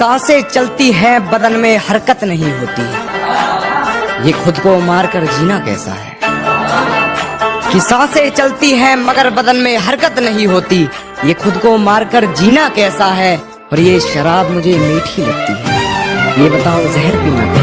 साँसें चलती हैं, बदन में हरकत नहीं होती। ये खुद को मारकर जीना कैसा है? कि साँसें चलती हैं, मगर बदन में हरकत नहीं होती। ये खुद को मारकर जीना कैसा है? और ये शराब मुझे मीठी लगती है। ये बताओ, जहर पीना